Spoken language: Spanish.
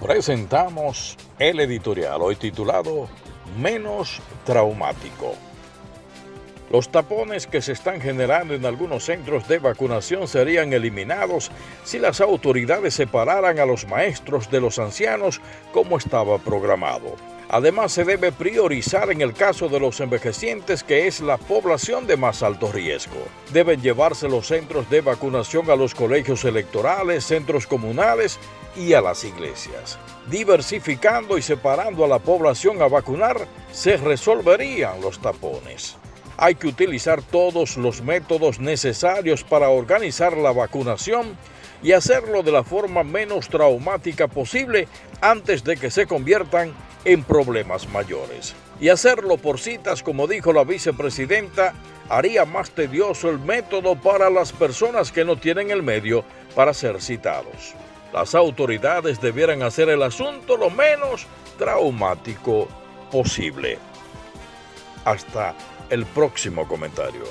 presentamos el editorial hoy titulado Menos traumático. Los tapones que se están generando en algunos centros de vacunación serían eliminados si las autoridades separaran a los maestros de los ancianos como estaba programado. Además, se debe priorizar en el caso de los envejecientes, que es la población de más alto riesgo. Deben llevarse los centros de vacunación a los colegios electorales, centros comunales y a las iglesias. Diversificando y separando a la población a vacunar, se resolverían los tapones. Hay que utilizar todos los métodos necesarios para organizar la vacunación y hacerlo de la forma menos traumática posible antes de que se conviertan en problemas mayores. Y hacerlo por citas, como dijo la vicepresidenta, haría más tedioso el método para las personas que no tienen el medio para ser citados. Las autoridades debieran hacer el asunto lo menos traumático posible. Hasta el próximo comentario.